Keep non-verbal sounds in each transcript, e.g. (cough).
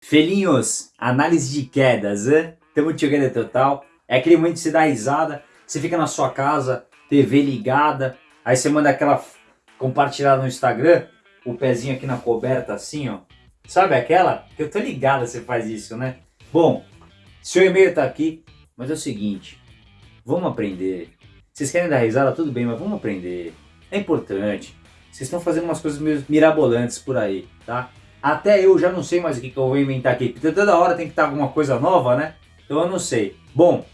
Felinhos, análise de quedas, hein? Tamo together total. É aquele momento que você dá risada, você fica na sua casa, TV ligada, aí você manda aquela compartilhada no Instagram, o pezinho aqui na coberta assim, ó. Sabe aquela? Que eu tô ligada você faz isso, né? Bom, seu e-mail tá aqui, mas é o seguinte, vamos aprender. Vocês querem dar risada, tudo bem, mas vamos aprender. É importante. Vocês estão fazendo umas coisas meio mirabolantes por aí, tá? Até eu já não sei mais o que, que eu vou inventar aqui. Porque toda hora tem que estar alguma coisa nova, né? Então eu não sei. Bom,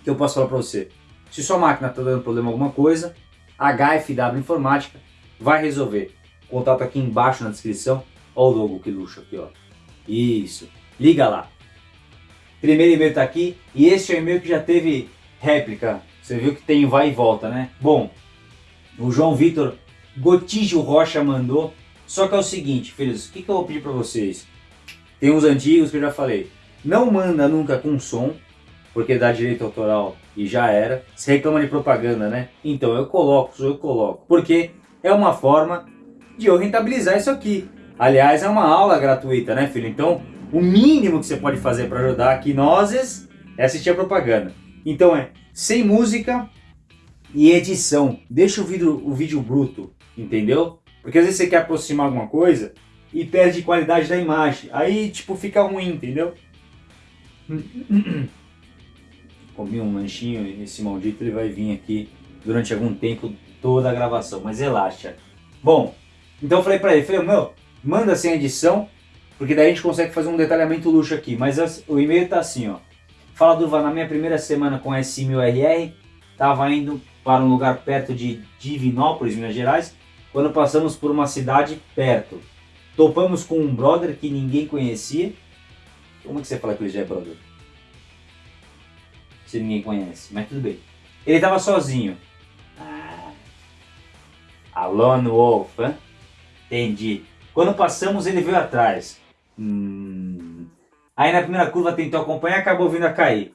o que eu posso falar para você? Se sua máquina está dando problema alguma coisa, HFW Informática vai resolver. Contato aqui embaixo na descrição. Olha o logo que luxo aqui, ó. Isso. Liga lá. Primeiro e-mail está aqui. E esse é o e-mail que já teve réplica. Você viu que tem vai e volta, né? Bom, o João Vitor Gotijo Rocha mandou só que é o seguinte, filhos, o que, que eu vou pedir para vocês? Tem uns antigos que eu já falei. Não manda nunca com som, porque dá direito autoral e já era. Você reclama de propaganda, né? Então eu coloco, eu coloco. Porque é uma forma de eu rentabilizar isso aqui. Aliás, é uma aula gratuita, né, filho? Então, o mínimo que você pode fazer para ajudar aqui nós é assistir a propaganda. Então é sem música e edição. Deixa o vídeo, o vídeo bruto, entendeu? Porque às vezes você quer aproximar alguma coisa e perde qualidade da imagem. Aí, tipo, fica ruim, entendeu? (coughs) Comi um lanchinho e esse maldito ele vai vir aqui durante algum tempo toda a gravação, mas relaxa. Bom, então eu falei pra ele, falei, meu, manda sem edição, porque daí a gente consegue fazer um detalhamento luxo aqui. Mas o e-mail tá assim, ó. Fala Durva, na minha primeira semana com S1000RR, tava indo para um lugar perto de Divinópolis, Minas Gerais, quando passamos por uma cidade perto. Topamos com um brother que ninguém conhecia. Como é que você fala que ele já é brother? Se ninguém conhece, mas tudo bem. Ele estava sozinho. Ah. Alone Wolf, hein? Entendi. Quando passamos, ele veio atrás. Hum. Aí na primeira curva tentou acompanhar acabou vindo a cair.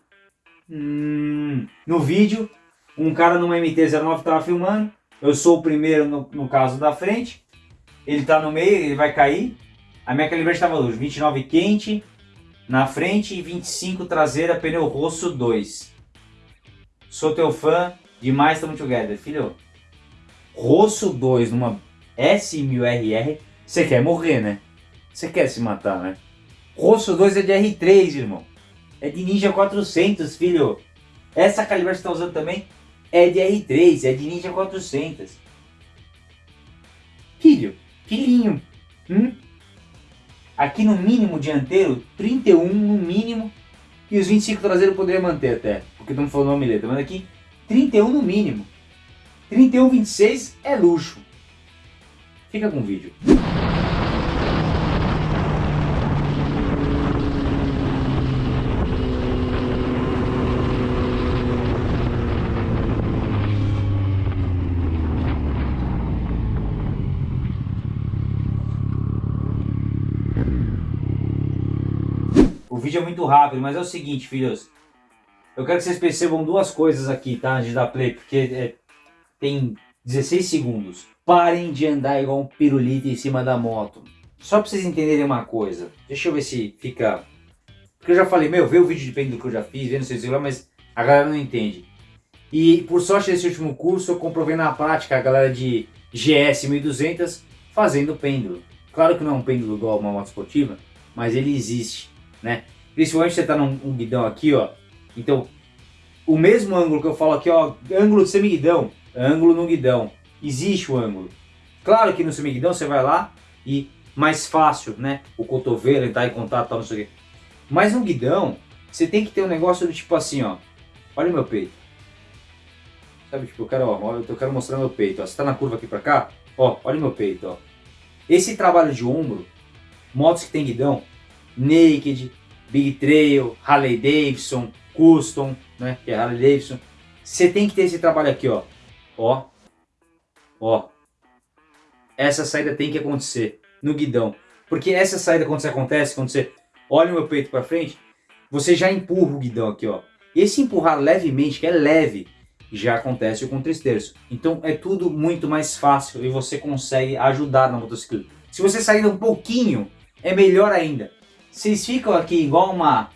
Hum. No vídeo, um cara numa MT-09 estava filmando. Eu sou o primeiro no, no caso da frente. Ele está no meio, ele vai cair. A minha calibragem estava luz, 29 quente na frente e 25 traseira, pneu rosso 2. Sou teu fã, demais estamos together. Filho, rosso 2 numa S1000RR, você quer morrer, né? Você quer se matar, né? Rosso 2 é de R3, irmão. É de Ninja 400, filho. Essa calibragem que você está usando também é de R3, é de Ninja 400. Filho, filhinho, hum? aqui no mínimo dianteiro, 31 no mínimo, e os 25 traseiros poderia manter até, porque estamos falando uma mileta, mas aqui 31 no mínimo. 31, 26 é luxo. Fica com o vídeo. Vídeo é muito rápido, mas é o seguinte, filhos. Eu quero que vocês percebam duas coisas aqui, tá? Antes dar play, porque é, tem 16 segundos. Parem de andar igual um pirulito em cima da moto. Só pra vocês entenderem uma coisa. Deixa eu ver se fica... Porque eu já falei, meu, vê o vídeo de pêndulo que eu já fiz, vê não sei se lá, mas a galera não entende. E por sorte desse último curso, eu comprovei na prática a galera de GS 1200 fazendo pêndulo. Claro que não é um pêndulo igual uma moto esportiva, mas ele existe, né? Principalmente você está num um guidão aqui, ó. Então, o mesmo ângulo que eu falo aqui, ó, ângulo de semiguidão, ângulo no guidão. Existe o ângulo. Claro que no semiguidão você vai lá e mais fácil, né? O cotovelo entrar em contato, tal, não sei o quê. Mas no guidão, você tem que ter um negócio do tipo assim, ó. Olha o meu peito. Sabe, tipo, eu quero, ó, eu quero mostrar meu peito, ó. Você tá na curva aqui pra cá, ó, olha o meu peito, ó. Esse trabalho de ombro, motos que tem guidão, naked, Big Trail, Harley Davidson, Custom, né, que é Harley Davidson. Você tem que ter esse trabalho aqui, ó. Ó. Ó. Essa saída tem que acontecer no guidão. Porque essa saída, quando você acontece, quando você olha o meu peito para frente, você já empurra o guidão aqui, ó. Esse empurrar levemente, que é leve, já acontece com o tristerço. Então é tudo muito mais fácil e você consegue ajudar na motocicleta. Se você sair um pouquinho, é melhor ainda. Vocês ficam aqui igual uma...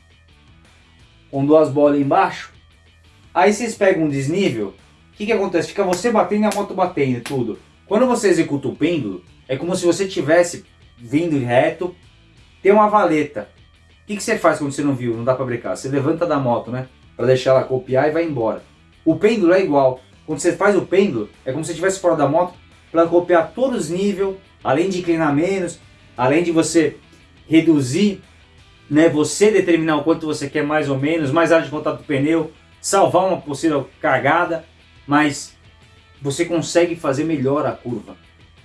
com duas bolas embaixo, aí vocês pegam um desnível, o que que acontece? Fica você batendo e a moto batendo, tudo. Quando você executa o pêndulo, é como se você tivesse vindo reto, tem uma valeta. O que, que você faz quando você não viu, não dá para brincar? Você levanta da moto, né? Para deixar ela copiar e vai embora. O pêndulo é igual. Quando você faz o pêndulo, é como se estivesse fora da moto para copiar todos os níveis, além de inclinar menos, além de você reduzir, né, você determinar o quanto você quer mais ou menos, mais área de contato do pneu, salvar uma possível cagada, mas você consegue fazer melhor a curva.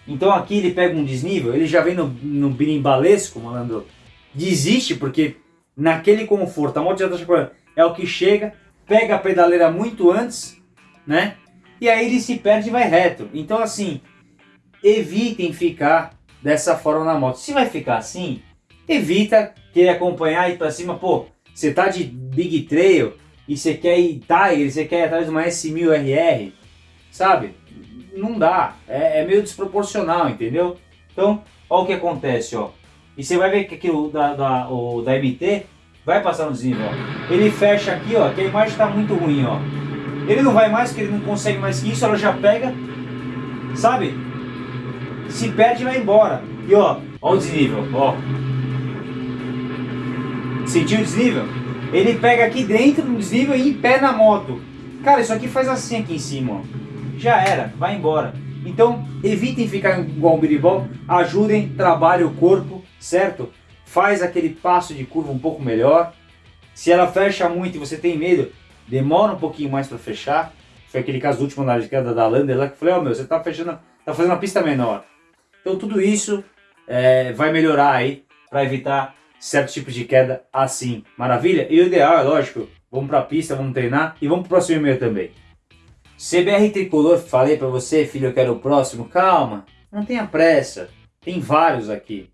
Então aqui ele pega um desnível, ele já vem no, no birimbalesco, malandro, desiste porque naquele conforto, a moto já está chacoalhando, é o que chega, pega a pedaleira muito antes, né? E aí ele se perde e vai reto. Então assim, evitem ficar dessa forma na moto. Se vai ficar assim, evita querer acompanhar e ir para cima, pô, você tá de Big Trail e você quer ir Tiger, você quer ir atrás de uma S1000RR, sabe? Não dá, é, é, meio desproporcional, entendeu? Então, olha o que acontece, ó. E você vai ver que aqui o da, da, o da MT vai passar no desnível, ó. Ele fecha aqui, ó, que a imagem está muito ruim, ó. Ele não vai mais, porque ele não consegue mais que isso, ela já pega, sabe? Se perde e vai embora. E ó, ó o desnível, ó. Sentiu o desnível? Ele pega aqui dentro do desnível e em pé na moto. Cara, isso aqui faz assim aqui em cima, ó. Já era, vai embora. Então, evitem ficar igual um biribol, ajudem, trabalhem o corpo, certo? Faz aquele passo de curva um pouco melhor. Se ela fecha muito e você tem medo, demora um pouquinho mais para fechar. Foi aquele caso do último na queda da Lander lá que eu falei, ó oh, meu, você tá fechando, tá fazendo uma pista menor. Então tudo isso é, vai melhorar aí para evitar certos tipos de queda assim. Maravilha? E o ideal é lógico, vamos para a pista, vamos treinar e vamos para o próximo e-mail também. CBR Tricolor, falei para você, filho, eu quero o próximo. Calma, não tenha pressa. Tem vários aqui.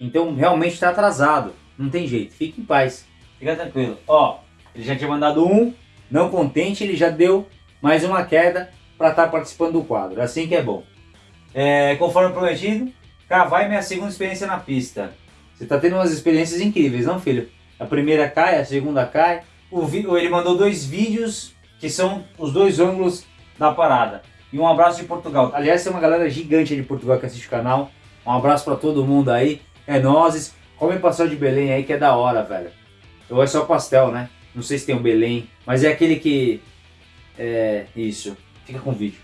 Então realmente está atrasado. Não tem jeito, fique em paz. Fica tranquilo. Ó, ele já tinha mandado um, não contente, ele já deu mais uma queda para estar tá participando do quadro. Assim que é bom. É, conforme prometido, cá vai minha segunda experiência na pista. Você está tendo umas experiências incríveis, não filho? A primeira cai, a segunda cai. O ele mandou dois vídeos que são os dois ângulos da parada. E um abraço de Portugal. Aliás, tem uma galera gigante de Portugal que assiste o canal. Um abraço para todo mundo aí. É nozes. Come pastel de Belém aí que é da hora, velho. Ou é só pastel, né? Não sei se tem um Belém. Mas é aquele que... É... Isso. Fica com o vídeo.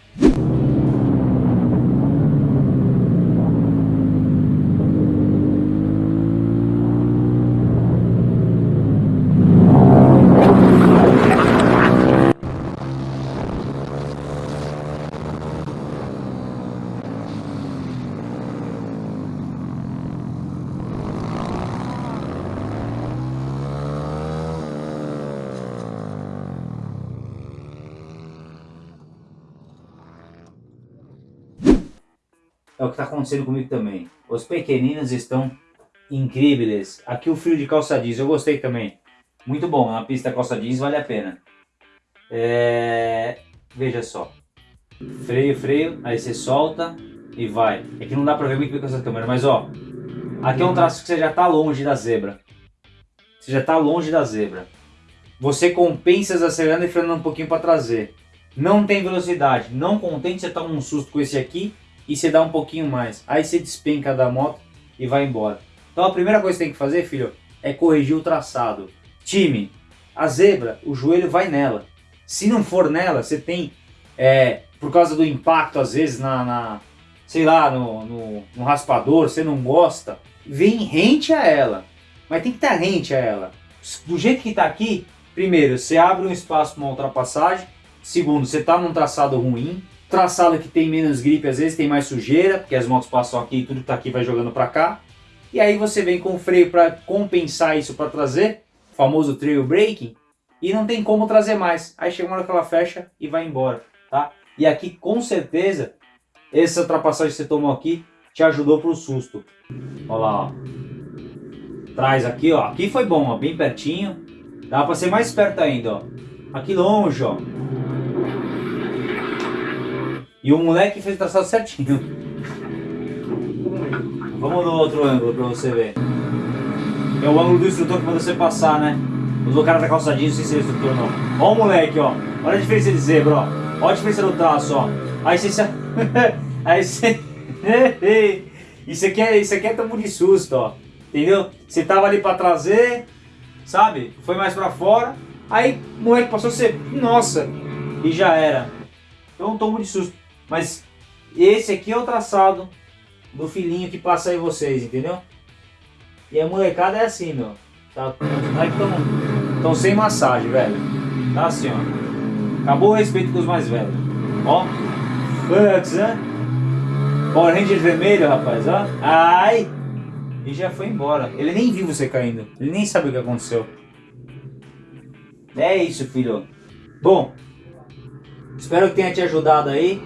O que está acontecendo comigo também. Os pequeninos estão incríveis. Aqui o frio de calça jeans, eu gostei também. Muito bom, na pista calça jeans vale a pena. É... Veja só. Freio, freio, aí você solta e vai. É que não dá pra ver muito bem com essa câmera, mas ó. Aqui é um traço que você já está longe da zebra. Você já está longe da zebra. Você compensa acelerando e frenando um pouquinho para trazer. Não tem velocidade. Não contente, você toma um susto com esse aqui e você dá um pouquinho mais. Aí você despenca da moto e vai embora. Então a primeira coisa que tem que fazer, filho, é corrigir o traçado. Time, a zebra, o joelho vai nela. Se não for nela, você tem, é, por causa do impacto às vezes na, na sei lá, no, no, no, raspador, você não gosta, vem rente a ela. Mas tem que estar rente a ela. Do jeito que está aqui, primeiro, você abre um espaço para uma ultrapassagem. Segundo, você está num traçado ruim. Traçado que tem menos gripe, às vezes tem mais sujeira, porque as motos passam aqui e tudo que tá aqui vai jogando para cá. E aí você vem com o freio para compensar isso para trazer, o famoso trail braking, e não tem como trazer mais. Aí chega uma hora que ela fecha e vai embora, tá? E aqui com certeza, essa ultrapassagem que você tomou aqui te ajudou pro susto. Olha lá, ó. Traz aqui, ó. Aqui foi bom, ó, bem pertinho. Dá para ser mais perto ainda, ó. Aqui longe, ó. E o moleque fez o traçado certinho. Vamos no outro ângulo para você ver. É o ângulo do instrutor que manda você passar, né? Usou o cara da calça jeans, não sei se é instrutor não. Ó o moleque, ó. Olha a diferença de zebra, ó. Olha a diferença no traço, ó. Aí você... (laughs) Aí você... (laughs) isso aqui é, isso aqui é tamo de susto, ó. Entendeu? Você tava ali pra trazer, sabe? Foi mais pra fora. Aí o moleque passou a ser... Nossa! E já era. Então tomo de susto. Mas esse aqui é o traçado do filhinho que passa aí vocês, entendeu? E a molecada é assim, meu. Tá, estão sem massagem, velho. Tá assim, ó. Acabou o respeito com os mais velhos. Ó. Fux, né? Power Ranger vermelho, rapaz, ó. Ai! E já foi embora. Ele nem viu você caindo. Ele nem sabe o que aconteceu. É isso, filho. Bom, espero que tenha te ajudado aí.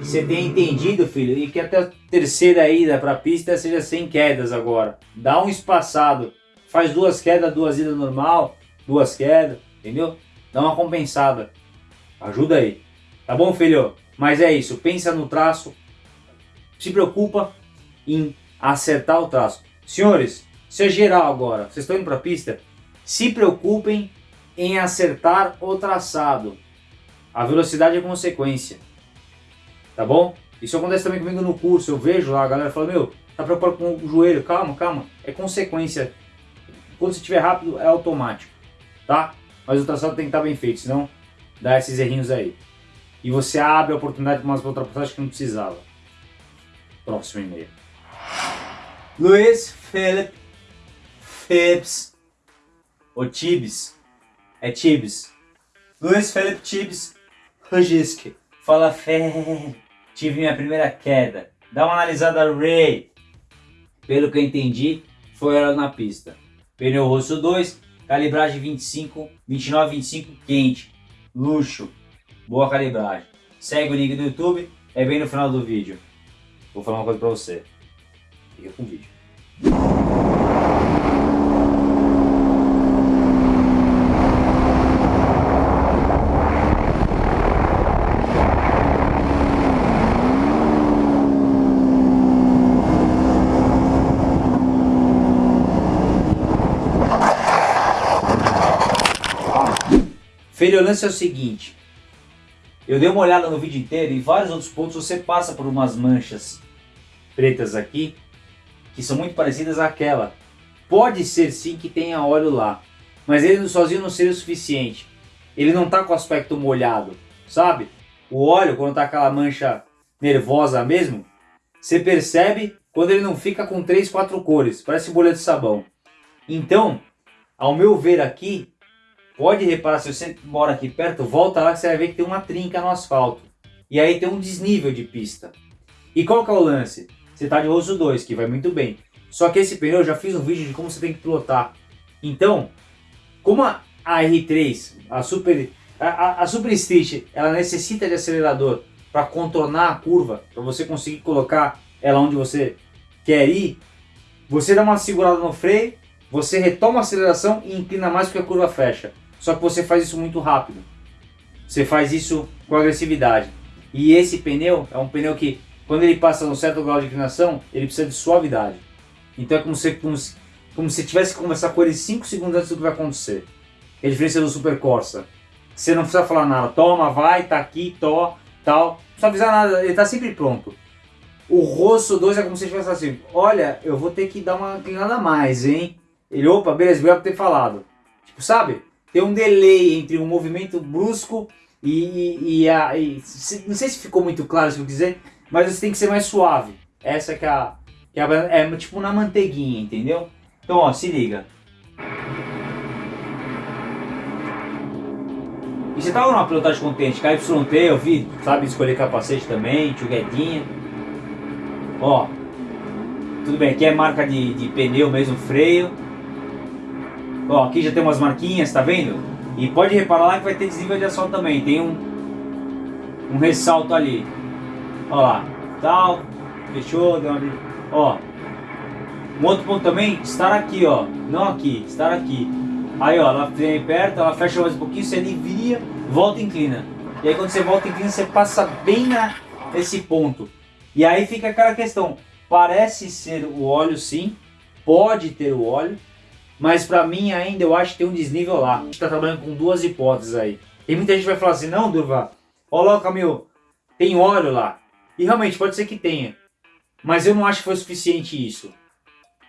Que você tenha entendido, filho. E que até a terceira ida para a pista seja sem quedas agora. Dá um espaçado. Faz duas quedas, duas idas normal. Duas quedas, entendeu? Dá uma compensada. Ajuda aí. Tá bom, filho? Mas é isso. Pensa no traço. Se preocupa em acertar o traço. Senhores, isso é geral agora. Vocês estão indo para a pista? Se preocupem em acertar o traçado. A velocidade é consequência. Tá bom? Isso acontece também comigo no curso. Eu vejo lá a galera falando, meu, tá preocupado com o joelho. Calma, calma. É consequência. Quando você estiver rápido, é automático. Tá? Mas o traçado tem que estar bem feito, senão dá esses errinhos aí. E você abre a oportunidade para umas ultrapassagens que não precisava. Próximo e-mail. Luiz Philip Phipps. O Tibes. É Tibes. Luiz Philip Tibes Rogisk. Fala fé. Tive minha primeira queda. Dá uma analisada Ray. Pelo que eu entendi, foi ela na pista. Pneu rosto 2, calibragem 25, 29, 25 quente. Luxo. Boa calibragem. Segue o link do YouTube, é bem no final do vídeo. Vou falar uma coisa pra você. Fica com o vídeo. Filho, o lance é o seguinte. Eu dei uma olhada no vídeo inteiro e vários outros pontos você passa por umas manchas pretas aqui que são muito parecidas àquela. Pode ser sim que tenha óleo lá, mas ele sozinho não seria o suficiente. Ele não está com aspecto molhado, sabe? O óleo, quando está aquela mancha nervosa mesmo, você percebe quando ele não fica com três, quatro cores, parece bolha de sabão. Então, ao meu ver aqui, Pode reparar, se você mora aqui perto, volta lá que você vai ver que tem uma trinca no asfalto. E aí tem um desnível de pista. E qual que é o lance? Você está de rosto 2, que vai muito bem. Só que esse pneu, eu já fiz um vídeo de como você tem que pilotar. Então, como a, R3, a Super, a, a Super Street, ela necessita de acelerador para contornar a curva, para você conseguir colocar ela onde você quer ir, você dá uma segurada no freio, você retoma a aceleração e inclina mais porque a curva fecha. Só que você faz isso muito rápido. Você faz isso com agressividade. E esse pneu é um pneu que, quando ele passa um certo grau de inclinação, ele precisa de suavidade. Então é como se, como se, como se tivesse que conversar com ele 5 segundos antes do que vai acontecer. É a diferença do Super Corsa. Você não precisa falar nada. Toma, vai, tá aqui, to, tal. Não precisa avisar nada, ele tá sempre pronto. O Rosso 2 é como se estivesse assim, olha, eu vou ter que dar uma inclinada a mais, hein? Ele, opa, beleza, obrigado por ter falado. Tipo, sabe? Tem um delay entre um movimento brusco e, e, a... E, não sei se ficou muito claro o que eu dizer, mas você tem que ser mais suave. Essa que é a... Que é, a, é tipo na manteiguinha, entendeu? Então, ó, se liga. E você tava numa pilotagem contente, KYT, eu vi, sabe, escolher capacete também, tio Guedinha. Ó, tudo bem, aqui é marca de, de pneu mesmo, freio. Ó, aqui já tem umas marquinhas, tá vendo? E pode reparar lá que vai ter desnível de asfalto também. Tem um, um ressalto ali. Ó lá, tal, fechou, deu uma... Ó, um outro ponto também, estar aqui, ó. Não aqui, estar aqui. Aí, ó, ela vem perto, ela fecha mais um pouquinho, você alivia, volta e inclina. E aí quando você volta e inclina, você passa bem na, nesse ponto. E aí fica aquela questão, parece ser o óleo sim, pode ter o óleo, Mas para mim ainda eu acho que tem um desnível lá. A gente tá trabalhando com duas hipóteses aí. E muita gente vai falar assim, não Durva, coloca meu, tem óleo lá. E realmente pode ser que tenha. Mas eu não acho que foi suficiente isso.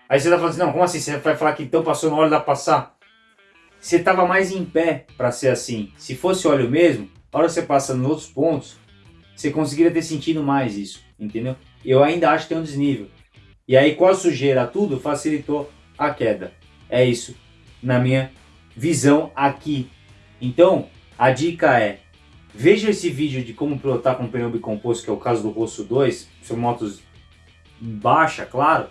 Aí você tá falando assim, não, como assim? Você vai falar que então passou no óleo, dá pra passar? Você tava mais em pé para ser assim. Se fosse óleo mesmo, a hora que você passa nos outros pontos, você conseguiria ter sentido mais isso, entendeu? Eu ainda acho que tem um desnível. E aí com a sujeira tudo, facilitou a queda. É isso, na minha visão aqui. Então, a dica é, veja esse vídeo de como pilotar com pneu bicomposto, que é o caso do Rosso 2, são motos baixa, claro,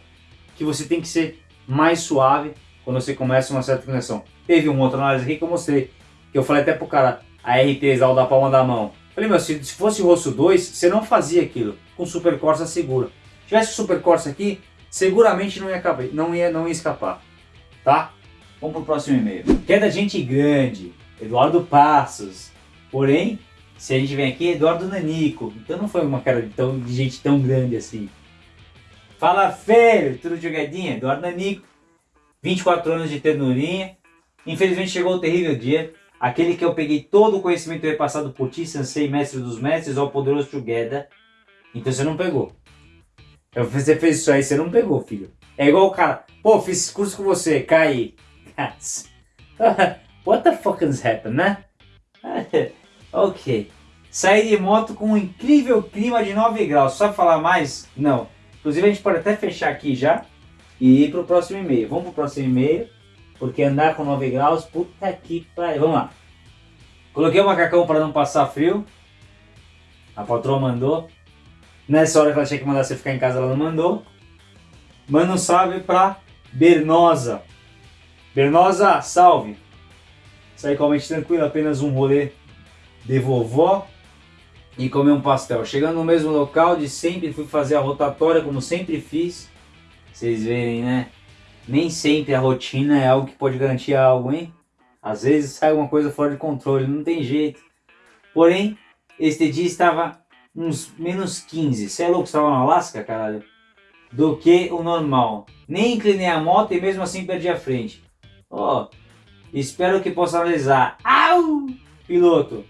que você tem que ser mais suave quando você começa uma certa inclinação. Teve uma outra análise aqui que eu mostrei, que eu falei até pro cara, a R3 lá, da palma da mão. Falei, meu, se, se fosse o Rosso 2, você não fazia aquilo com Super Corsa segura. Se tivesse Super Corsa aqui, seguramente não ia, caber, não ia, não ia escapar, tá? Vamos pro próximo e-mail. Queda gente grande, Eduardo Passos. Porém, se a gente vem aqui, Eduardo Nanico. Então não foi uma cara de, tão, de gente tão grande assim. Fala feio, tudo jogadinha? Eduardo Nanico, 24 anos de ternurinha. Infelizmente chegou o terrível dia, aquele que eu peguei todo o conhecimento repassado por ti, Sensei, mestre dos mestres, ao poderoso Together. Então você não pegou. Você fez isso aí, você não pegou, filho. É igual o cara, pô, fiz curso com você, cai. (laughs) What the fuck has happened, né? (laughs) ok. Saí de moto com um incrível clima de 9 graus. Só falar mais? Não. Inclusive a gente pode até fechar aqui já e ir pro próximo e-mail. Vamos pro próximo e-mail, porque andar com 9 graus, puta que pariu. Vamos lá. Coloquei o macacão para não passar frio. A patroa mandou. Nessa hora que ela tinha que mandar você ficar em casa, ela não mandou. Manda um salve pra Bernosa. Bernosa, salve! Saí com a mente tranquila, apenas um rolê de vovó e comer um pastel. Chegando no mesmo local de sempre, fui fazer a rotatória como sempre fiz. Vocês verem, né? Nem sempre a rotina é algo que pode garantir algo, hein? Às vezes sai alguma coisa fora de controle, não tem jeito. Porém, este dia estava uns menos 15. Você é louco, estava no Alasca, caralho? Do que o normal. Nem inclinei a moto e mesmo assim perdi a frente. Ó, oh, espero que possa analisar. Au! Piloto.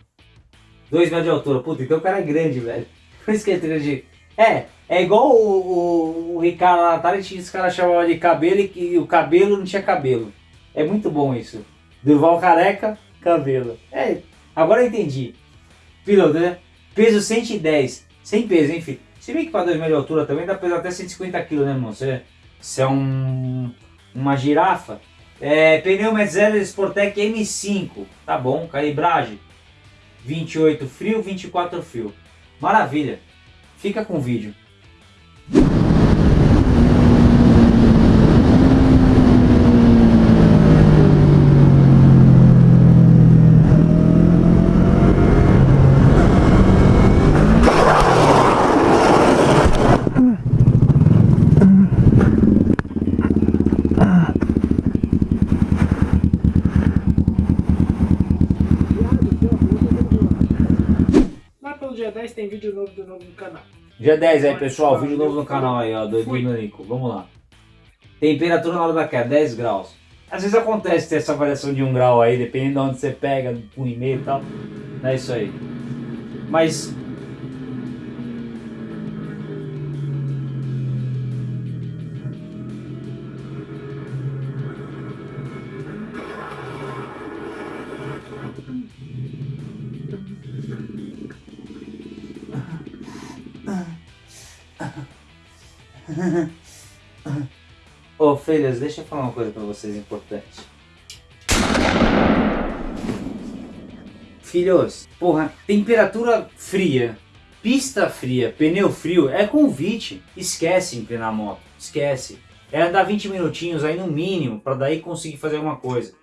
2 metros de altura. Puta, então o cara é grande, velho. (laughs) Por isso que ele é grande. É, é igual o, o, o Ricardo lá atrás, esse cara chamava de cabelo e, e o cabelo não tinha cabelo. É muito bom isso. Durval careca, cabelo. É, agora eu entendi. Piloto, né? Peso 110. Sem peso, enfim. Se bem que para 2 metros de altura também dá pesar até 150 kg, né, irmão? Você, você é um, uma girafa. É, pneu Metzeler Sportec M5, tá bom, calibragem 28 frio, 24 frio. Maravilha, fica com o vídeo. Tem vídeo novo do novo no canal. Dia 10 aí, pessoal, vídeo novo no canal aí, ó, do Nico. Vamos lá. Temperatura na hora da queda, 10 graus. Às vezes acontece ter essa variação de 1 grau aí, dependendo de onde você pega, um e meio e tal. É isso aí. Mas Ô filhas, deixa eu falar uma coisa pra vocês importante. Filhos, porra, temperatura fria, pista fria, pneu frio é convite. Esquece empreinar a moto, esquece. É andar 20 minutinhos aí no mínimo para daí conseguir fazer alguma coisa.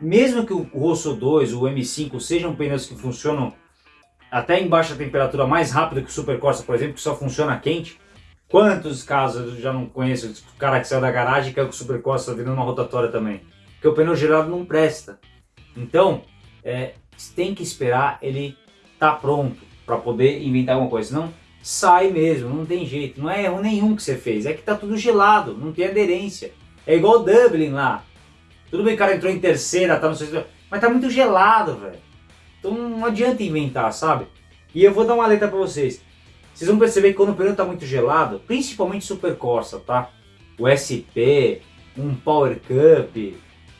Mesmo que o Rosso 2, o M5 sejam pneus que funcionam até em baixa temperatura mais rápido que o Super Corsa, por exemplo, que só funciona quente, Quantos casos eu já não conheço o cara que saiu da garagem e com o supercosta virando uma rotatória também? Porque o pneu gelado não presta. Então, é, tem que esperar ele tá pronto para poder inventar alguma coisa. Senão, sai mesmo, não tem jeito. Não é erro nenhum que você fez, é que tá tudo gelado, não tem aderência. É igual o Dublin lá. Tudo bem que o cara entrou em terceira, tá no sexto, mas tá muito gelado, velho. Então não adianta inventar, sabe? E eu vou dar uma letra pra vocês. Vocês vão perceber que quando o pneu tá muito gelado, principalmente Super Corsa, tá? O SP, um Power Cup,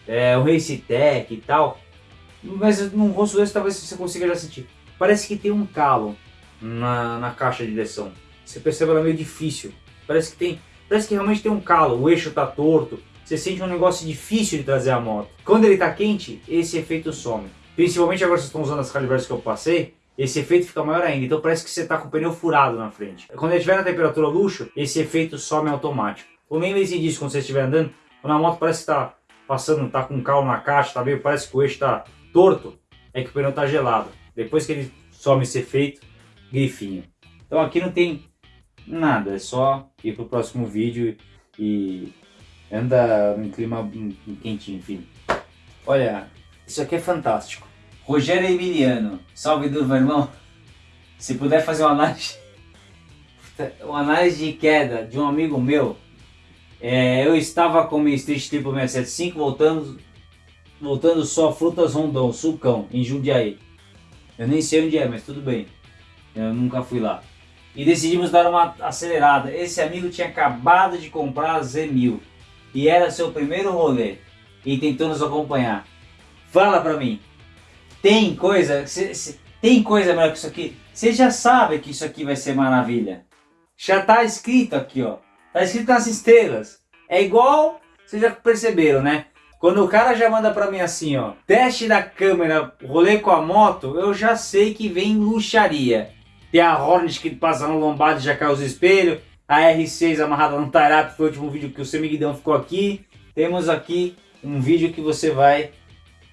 é, um Race Tech e tal. Mas no rosto desse talvez você consiga já sentir. Parece que tem um calo na, na caixa de direção. Você percebe ela meio difícil. Parece que tem. Parece que realmente tem um calo, o eixo tá torto. Você sente um negócio difícil de trazer a moto. Quando ele tá quente, esse efeito some. Principalmente agora vocês estão usando as calibres que eu passei, esse efeito fica maior ainda. Então parece que você está com o pneu furado na frente. Quando ele estiver na temperatura luxo, esse efeito some automático. Ou lembre-se disso quando você estiver andando, quando a moto parece que está passando, está com calo na caixa, tá meio, parece que o eixo está torto, é que o pneu está gelado. Depois que ele some esse efeito, grifinho. Então aqui não tem nada, é só ir pro próximo vídeo e anda em clima quentinho, enfim. Olha, isso aqui é fantástico. Rogério Emiliano, salve meu irmão. Se puder fazer uma análise, (laughs) uma análise de queda de um amigo meu, é, eu estava com minha Street Triple 675 voltando, voltando só Frutas Rondon, Sulcão, em Jundiaí. Eu nem sei onde é, mas tudo bem. Eu nunca fui lá. E decidimos dar uma acelerada. Esse amigo tinha acabado de comprar a Z1000 e era seu primeiro rolê e tentou nos acompanhar. Fala pra mim, tem coisa, cê, cê, tem coisa melhor que isso aqui? Você já sabe que isso aqui vai ser maravilha. Já tá escrito aqui, ó. Tá escrito nas estrelas. É igual, vocês já perceberam, né? Quando o cara já manda pra mim assim, ó, teste da câmera, rolê com a moto, eu já sei que vem luxaria. Tem a Hornet que passa no lombado e já cai os espelhos, a R6 amarrada no Tarap, foi o último vídeo que o seu Miguidão ficou aqui. Temos aqui um vídeo que você vai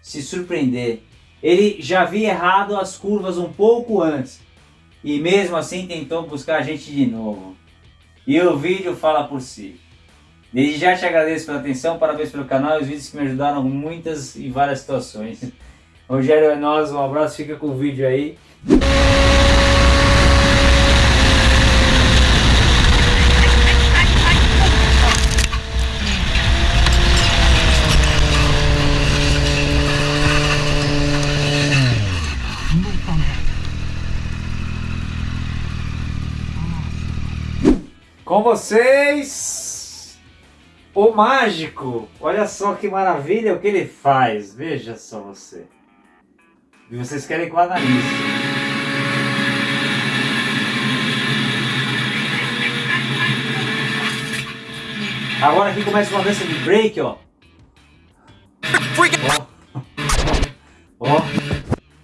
se surpreender. Ele já havia errado as curvas um pouco antes e mesmo assim tentou buscar a gente de novo. E o vídeo fala por si. Desde já te agradeço pela atenção, parabéns pelo canal e os vídeos que me ajudaram muitas e várias situações. (laughs) Rogério é nós, um abraço, fica com o vídeo aí. Com vocês, o mágico. Olha só que maravilha o que ele faz. Veja só você. E vocês querem que eu analise. Agora aqui começa uma dança de break, ó. Ó. Ó.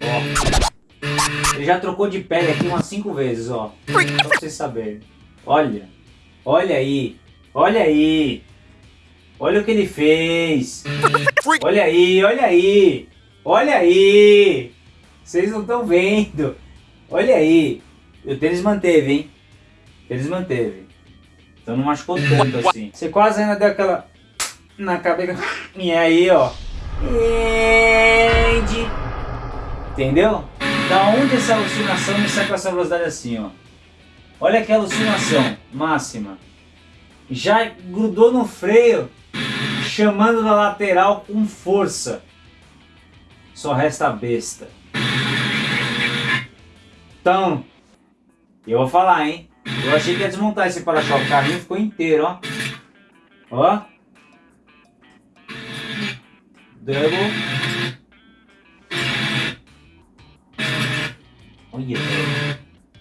Ó. Ele já trocou de pele aqui umas 5 vezes, ó. Só pra vocês saberem. Olha. Olha aí, olha aí. Olha o que ele fez. Olha aí, olha aí. Olha aí. Vocês não estão vendo. Olha aí. O tênis manteve, hein? O tênis manteve. Então não machucou tanto assim. Você quase ainda deu aquela... Na cabeça. E aí, ó. Entendeu? Da onde essa alucinação me sai com essa velocidade assim, ó. Olha que alucinação máxima. Já grudou no freio, chamando na lateral com força. Só resta a besta. Então, eu vou falar, hein? Eu achei que ia desmontar esse para-choque. O carrinho ficou inteiro, ó. Ó. Double.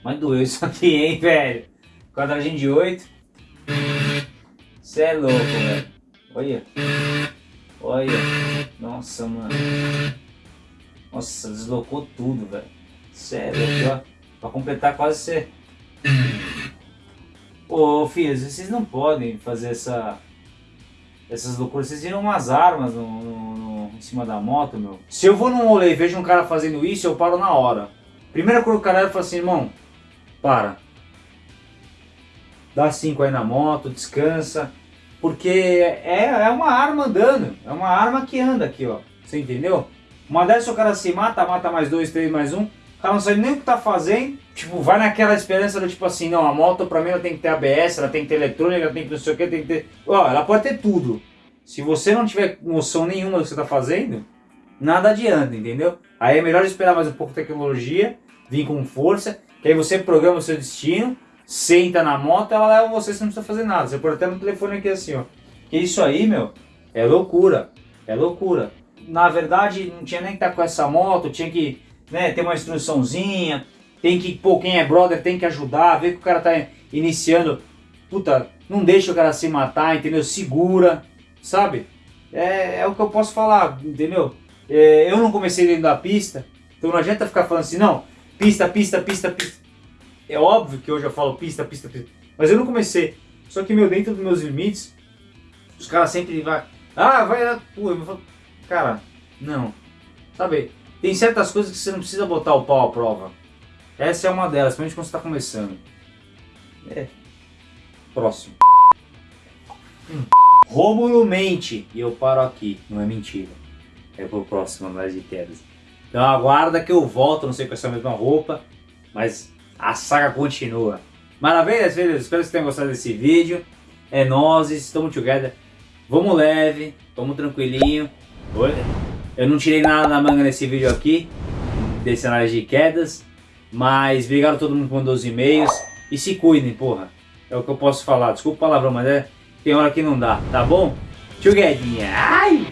Mas doeu isso aqui, hein, velho? Quadradinho de 8. Você é louco, velho. Olha. Olha. Nossa, mano. Nossa, deslocou tudo, velho. Sério, ó. Pra completar quase você. Ô, filhos, vocês não podem fazer essa... Essas loucuras. Vocês viram umas armas no, no, no, em cima da moto, meu. Se eu vou num rolê e vejo um cara fazendo isso, eu paro na hora. Primeira coisa que o cara fala assim, irmão, para. Dá cinco aí na moto, descansa. Porque é, é uma arma andando. É uma arma que anda aqui, ó. Você entendeu? Uma dessas o cara se mata, mata mais dois, três, mais um. O cara não sabe nem o que tá fazendo. Tipo, vai naquela esperança do tipo assim, não, a moto pra mim ela tem que ter ABS, ela tem que ter eletrônica, ela tem que não sei o que, tem que ter... Ó, ela pode ter tudo. Se você não tiver noção nenhuma do que você está fazendo, nada adianta, entendeu? Aí é melhor esperar mais um pouco de tecnologia, vir com força, que aí você programa o seu destino, senta na moto, ela leva você, você não precisa fazer nada. Você pode até no telefone aqui assim, ó. Que isso aí, meu, é loucura. É loucura. Na verdade, não tinha nem que estar tá com essa moto, tinha que né, ter uma instruçãozinha, tem que, pô, quem é brother tem que ajudar, ver que o cara tá iniciando. Puta, não deixa o cara se matar, entendeu? Segura, sabe? É, é o que eu posso falar, entendeu? É, eu não comecei dentro da pista, então não adianta ficar falando assim, não, pista, pista, pista, pista. É óbvio que hoje eu falo pista, pista, pista, mas eu não comecei. Só que, meu, dentro dos meus limites, os caras sempre vai, ah, vai, pô, eu falo, cara, não, sabe? Tem certas coisas que você não precisa botar o pau à prova. Essa é uma delas, principalmente quando você está começando. É. Próximo. Hum. Rômulo mente. E eu paro aqui. Não é mentira. É pro próximo mais de quedas. Então aguarda que eu volto, não sei com essa mesma roupa. Mas a saga continua. Maravilha, filhos? Espero que vocês tenham gostado desse vídeo. É nós, estamos together. Vamos leve, vamos tranquilinho. Eu não tirei nada da manga nesse vídeo aqui, desse análise de quedas. Mas obrigado a todo mundo que mandou os e-mails. E se cuidem, porra. É o que eu posso falar. Desculpa o palavrão, mas é, tem hora que não dá, tá bom? Tchau, Guedinha. Ai!